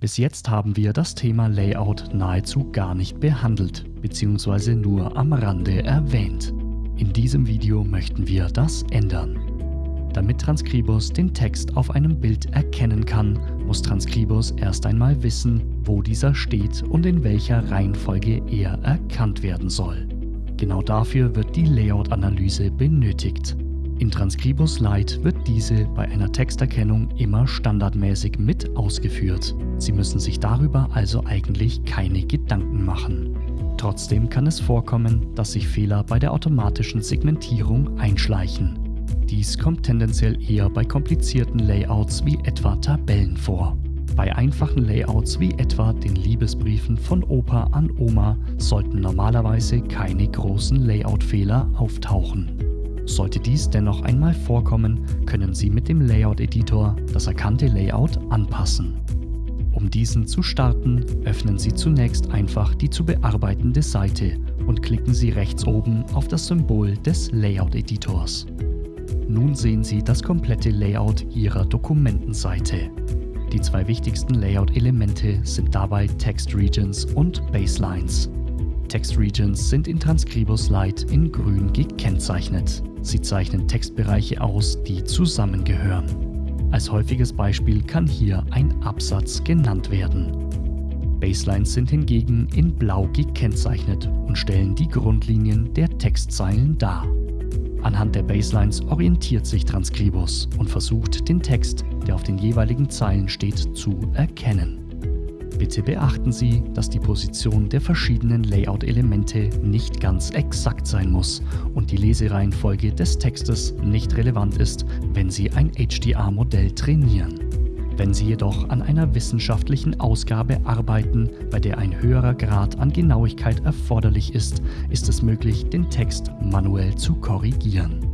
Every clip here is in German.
Bis jetzt haben wir das Thema Layout nahezu gar nicht behandelt, beziehungsweise nur am Rande erwähnt. In diesem Video möchten wir das ändern. Damit Transkribus den Text auf einem Bild erkennen kann, muss Transkribus erst einmal wissen, wo dieser steht und in welcher Reihenfolge er erkannt werden soll. Genau dafür wird die Layout-Analyse benötigt. In Transkribus Lite wird diese bei einer Texterkennung immer standardmäßig mit ausgeführt. Sie müssen sich darüber also eigentlich keine Gedanken machen. Trotzdem kann es vorkommen, dass sich Fehler bei der automatischen Segmentierung einschleichen. Dies kommt tendenziell eher bei komplizierten Layouts wie etwa Tabellen vor. Bei einfachen Layouts wie etwa den Liebesbriefen von Opa an Oma sollten normalerweise keine großen Layout-Fehler auftauchen. Sollte dies dennoch einmal vorkommen, können Sie mit dem Layout-Editor das erkannte Layout anpassen. Um diesen zu starten, öffnen Sie zunächst einfach die zu bearbeitende Seite und klicken Sie rechts oben auf das Symbol des Layout-Editors. Nun sehen Sie das komplette Layout Ihrer Dokumentenseite. Die zwei wichtigsten Layout-Elemente sind dabei Text Regions und Baselines. Text Regions sind in Transkribus Lite in grün gekennzeichnet. Sie zeichnen Textbereiche aus, die zusammengehören. Als häufiges Beispiel kann hier ein Absatz genannt werden. Baselines sind hingegen in blau gekennzeichnet und stellen die Grundlinien der Textzeilen dar. Anhand der Baselines orientiert sich Transkribus und versucht, den Text, der auf den jeweiligen Zeilen steht, zu erkennen. Bitte beachten Sie, dass die Position der verschiedenen Layout-Elemente nicht ganz exakt sein muss und die Lesereihenfolge des Textes nicht relevant ist, wenn Sie ein HDR-Modell trainieren. Wenn Sie jedoch an einer wissenschaftlichen Ausgabe arbeiten, bei der ein höherer Grad an Genauigkeit erforderlich ist, ist es möglich, den Text manuell zu korrigieren.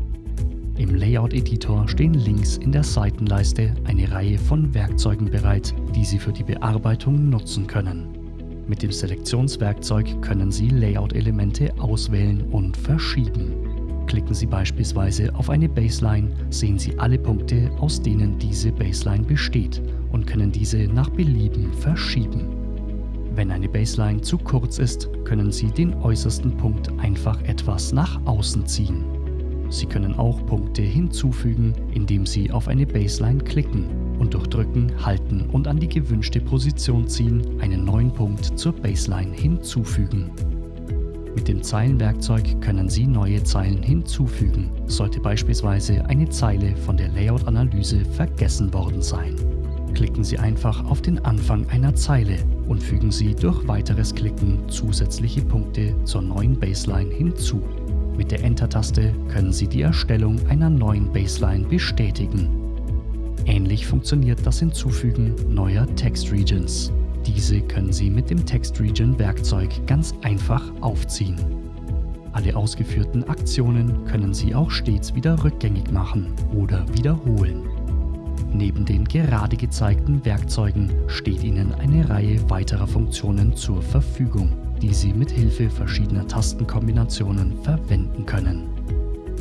Im Layout-Editor stehen links in der Seitenleiste eine Reihe von Werkzeugen bereit, die Sie für die Bearbeitung nutzen können. Mit dem Selektionswerkzeug können Sie Layout-Elemente auswählen und verschieben. Klicken Sie beispielsweise auf eine Baseline, sehen Sie alle Punkte, aus denen diese Baseline besteht und können diese nach Belieben verschieben. Wenn eine Baseline zu kurz ist, können Sie den äußersten Punkt einfach etwas nach außen ziehen. Sie können auch Punkte hinzufügen, indem Sie auf eine Baseline klicken und durch Drücken, Halten und an die gewünschte Position ziehen einen neuen Punkt zur Baseline hinzufügen. Mit dem Zeilenwerkzeug können Sie neue Zeilen hinzufügen, sollte beispielsweise eine Zeile von der Layout-Analyse vergessen worden sein. Klicken Sie einfach auf den Anfang einer Zeile und fügen Sie durch weiteres Klicken zusätzliche Punkte zur neuen Baseline hinzu. Mit der Enter-Taste können Sie die Erstellung einer neuen Baseline bestätigen. Ähnlich funktioniert das Hinzufügen neuer Text Regions. Diese können Sie mit dem Text Region Werkzeug ganz einfach aufziehen. Alle ausgeführten Aktionen können Sie auch stets wieder rückgängig machen oder wiederholen. Neben den gerade gezeigten Werkzeugen steht Ihnen eine Reihe weiterer Funktionen zur Verfügung die Sie mit Hilfe verschiedener Tastenkombinationen verwenden können.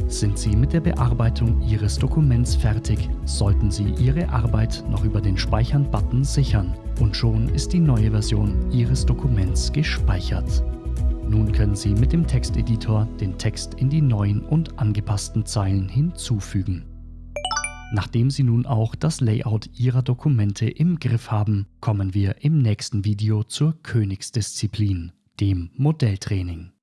Sind Sie mit der Bearbeitung Ihres Dokuments fertig, sollten Sie Ihre Arbeit noch über den Speichern-Button sichern und schon ist die neue Version Ihres Dokuments gespeichert. Nun können Sie mit dem Texteditor den Text in die neuen und angepassten Zeilen hinzufügen. Nachdem Sie nun auch das Layout Ihrer Dokumente im Griff haben, kommen wir im nächsten Video zur Königsdisziplin dem Modelltraining.